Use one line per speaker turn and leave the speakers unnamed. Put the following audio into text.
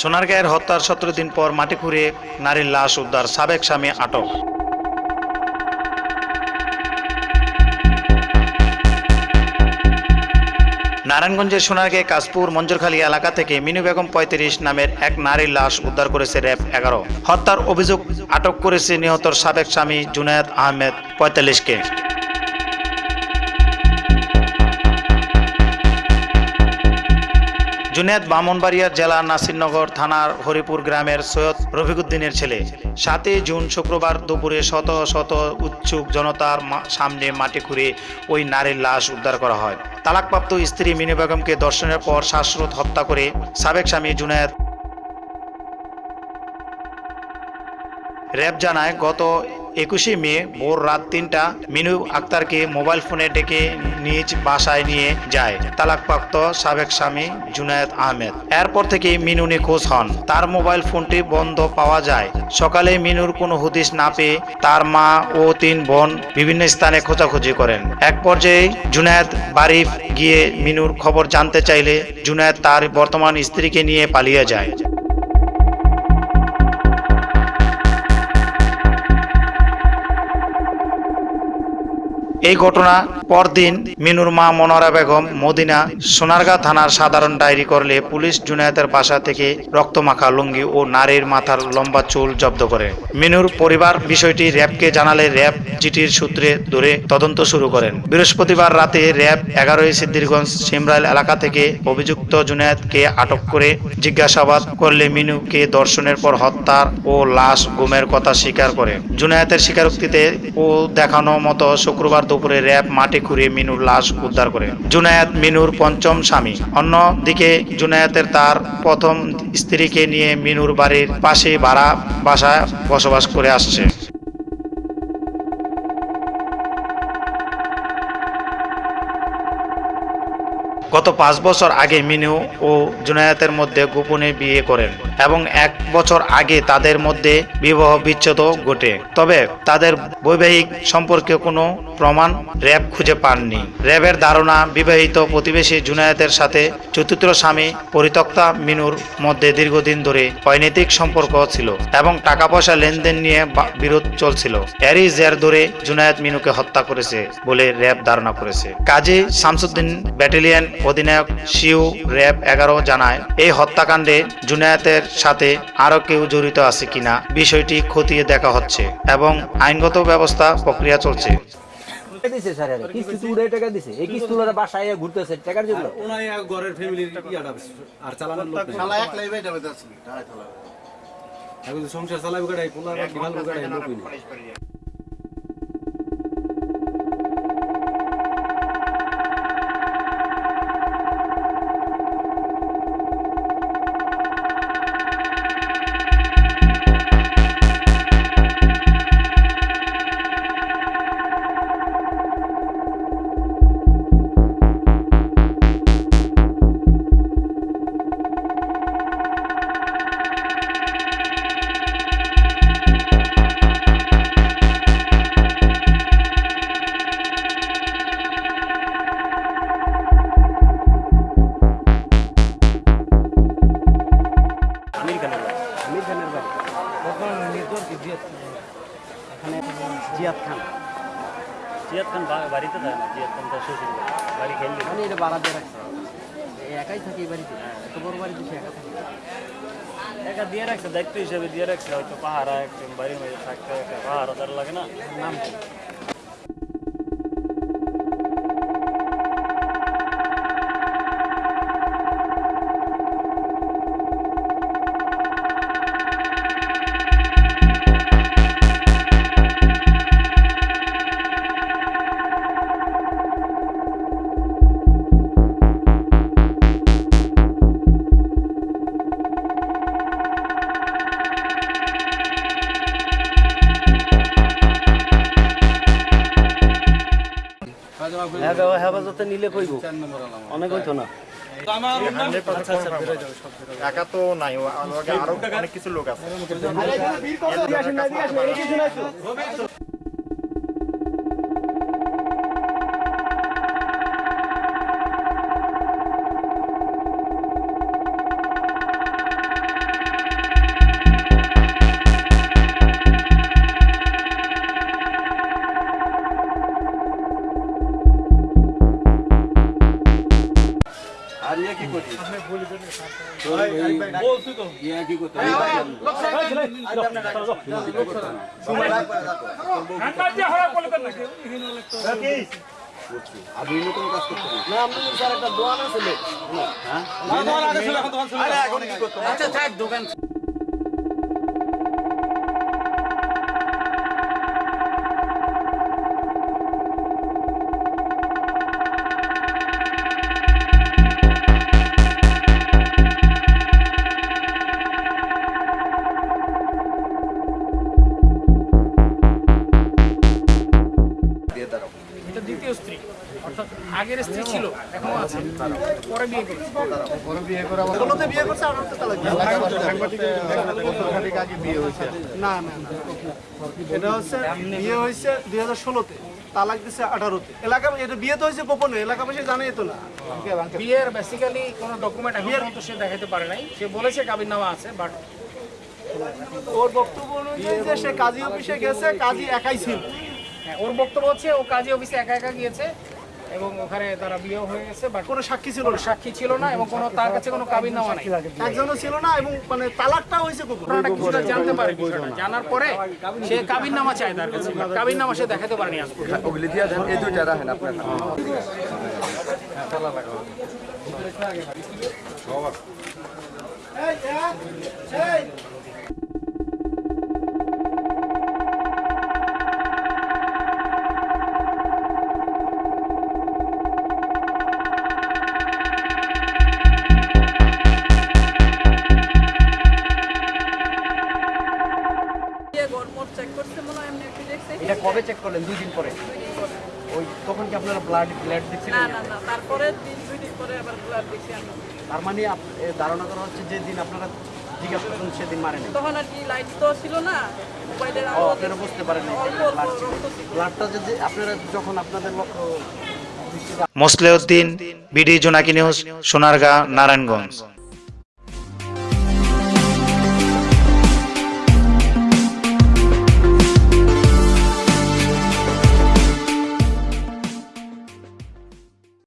সোনারগাঁয়ের হত্যার সতেরো দিন পর মাটি খুঁড়ে নারীর লাশ উদ্ধার সাবেক স্বামী আটক। নারায়ণগঞ্জের সোনারগে কাশপুর মঞ্জুরখালী এলাকা থেকে মিনু বেগম পঁয়ত্রিশ নামের এক নারীর লাশ উদ্ধার করেছে র্যাব এগারো। হত্যার অভিযোগ আটক করেছে নিহতর সাবেক স্বামী জুনায়েদ আহমেদ পঁয়তাল্লিশকে জুনেদ ব্রাহ্মণবাড়িয়ার জেলা নাসিরনগর থানার হরিপুর গ্রামের সৈয়দ রফিকুদ্দিনের ছেলে। সাতই জুন শুক্রবার দুপুরে শত শত উৎসুক জনতার সামনে মাটি খুঁড়ে ওই নারীর লাশ উদ্ধার করা হয়। তালাকপ্রাপ্ত স্ত্রী মিনু বেগমকে দর্শনের পর শ্বাসরোধ হত্যা করে সাবেক স্বামী জুনেদ। র্যাব জানায়, গত একুশে মে, ভোর রাত তিনটা, মিনু আক্তারকে মোবাইল ফোনে ডেকে নিজ বাসায় নিয়ে যায় তালাকপ্রাপ্ত সাবেক স্বামী জুনায়েদ আহমেদ। এরপর থেকে মিনু নিখোঁজ হন। তার মোবাইল ফোনটি বন্ধ পাওয়া যায়। সকালে মিনুর কোনো হদিশ না পেয়ে তার মা ও তিন বোন বিভিন্ন স্থানে খোঁজাখুঁজি করেন। এক পর্যায়ে জুনায়েদ বাড়ি গিয়ে মিনুর খবর জানতে চাইলে জুনায়েদ তার বর্তমান স্ত্রীকে নিয়ে পালিয়ে যায়। এই ঘটনা পরদিন মিনুর মা মনোরা বেগম মদিনা সোনারগাঁ থানার সাধারণ ডায়েরি করলে পুলিশ জুনায়েতের বাসা থেকে রক্তমাখা লুঙ্গি ও নারীর মাথার লম্বা চুল জব্দ করে। মিনুর পরিবার বিষয়টি র্যাবকে জানালে র্যাব জিটির সূত্রে ধরে তদন্ত শুরু করেন। বৃহস্পতিবার রাতে র্যাব এগারোই সিদ্দিরগঞ্জ সিমরাইল এলাকা থেকে অভিযুক্ত জুনায়েদকে আটক করে জিজ্ঞাসাবাদ করলে মিনুকে দর্শনের পর হত্যার ও লাশ গুমের কথা স্বীকার করে। জুনায়েতের স্বীকারোক্তিতে ও দেখানো মতো শুক্রবার দুপুরে র্যাব মাটি খুঁড়িয়ে মিনুর লাশ উদ্ধার করে। জুনায়াত মিনুর পঞ্চম স্বামী। অন্যদিকে জুনায়েতের তার প্রথম স্ত্রীকে নিয়ে মিনুর বাড়ির পাশে ভাড়া বাসায় বসবাস করে আসছে। গত পাঁচ বছর আগে মিনু ও জুনায়েতের মধ্যে গোপনে বিয়ে করেন এবং এক বছর আগে তাদের মধ্যে বিবাহ বিচ্ছেদ ঘটে। তবে তাদের বৈবাহিক সম্পর্কে কোনো প্রমাণ র্যাব খুঁজে পাননি। র্যাবের ধারণা, বিবাহিত প্রতিবেশী জুনায়েতের সাথে চতুর্থ স্বামী পরিত্যক্তা মিনুর মধ্যে দীর্ঘদিন ধরে অনৈতিক সম্পর্ক ছিল এবং টাকা পয়সা লেনদেন নিয়ে বিরোধ চলছিল। এরই জের ধরে জুনায়েদ মিনুকে হত্যা করেছে বলে র্যাব ধারণা করেছে। কাজী শামসুদ্দিন ব্যাটালিয়ন অধিনায়ক শিউ র্যাব এগারো জানায় এই হত্যাকাণ্ডে জুনায়েতের সাথে আরও কেউ জড়িত আছে কিনা বিষয়টি খতিয়ে দেখা হচ্ছে এবং আইনগত ব্যবস্থা প্রক্রিয়া চলছে।
দিছে স্যার কিস্তি তো উড়ে টাকা দিছে। এই কিস্তি ওরা বাসায় ঘুরতেছে টাকার জন্য?
ওনাই ঘরের ফ্যামিলির আর চালানোর লোক
শালা
সংসার চালাবে গাড়াই ভালো গাড়াই
মানে এটা বাড়া দিয়ে রাখছে। এই একাই থাকে এই বাড়িতে এত বড় বাড়িতে সে একা থাকে।
একা দিয়ে রাখছে দায়িত্ব হিসেবে দিয়ে রাখছে হয়তো পাহারা একদম বাড়ির মধ্যে থাকতে তার লাগে না।
নাম কি হেফাজতে নিলে কইব? অনেক হইতো না।
একা তো নাই আরও অনেক কিছু লোক আছে।
আর ইয়ে কি করছিস ইয়ে কি করতে আপনি নতুন কাজ করতে না আপনি স্যার একটা দোয়ান আছে হ্যাঁ আচ্ছা দোকান
বিয়ের বেসিক্যালি কোনো ডকুমেন্ট পর্যন্ত সে দেখাতে পারে নাই সে বলেছে কাবির নামা আছে বাট
ওর বক্তব্য যে সে কাজী অফিসে গেছে কাজী একাই ছিল
ওর বক্তব্য হচ্ছে ও কাজী অফিসে একা একা গিয়েছে এবং ওখানে তারা বিয়ে হয়ে গেছে বাট
কোনো সাক্ষী ছিল না।
সাক্ষী ছিল না এবং কোনো তার কাছে কোনো কাবিন নামা নাই।
একজনও ছিল না এবং মানে তালাকটা হয়েছে
ঘটনাটা কিছুটা জানতে পারে বিষয়টা। জানার পরে সে কাবিন নামা চায় তার কাছে। কাবিন নামা সে দেখাতে পারেনি আজ পর্যন্ত।
ওগুলি দিয়ে দেন এই দুইটা রাখেন আপনার।
এই, এই,
কবে চেক করলেন? দুই দিন পরে? ওই তখন কি আপনারা ব্লাড ব্লাড
না
দেখছিলেন?
না না তারপরে দিন দুই দিন পরে আবার ব্লাড দেখছি
তার মানে আপ- এ ধারণা করা হচ্ছে যে দিন আপনারা জিজ্ঞাসা করছেন সেদিন মারেনি?
তখন আর কি লাইট তো ছিল না মোবাইলের আলো
আপনারা বুঝতে পারেন
অল্প
ব্লাডটা যদি আপনারা যখন আপনাদের লক্ষ্য
মোসলেউদ্দিন বিডি জোনাকি নিউজ সোনারগাঁ নারায়ণগঞ্জ।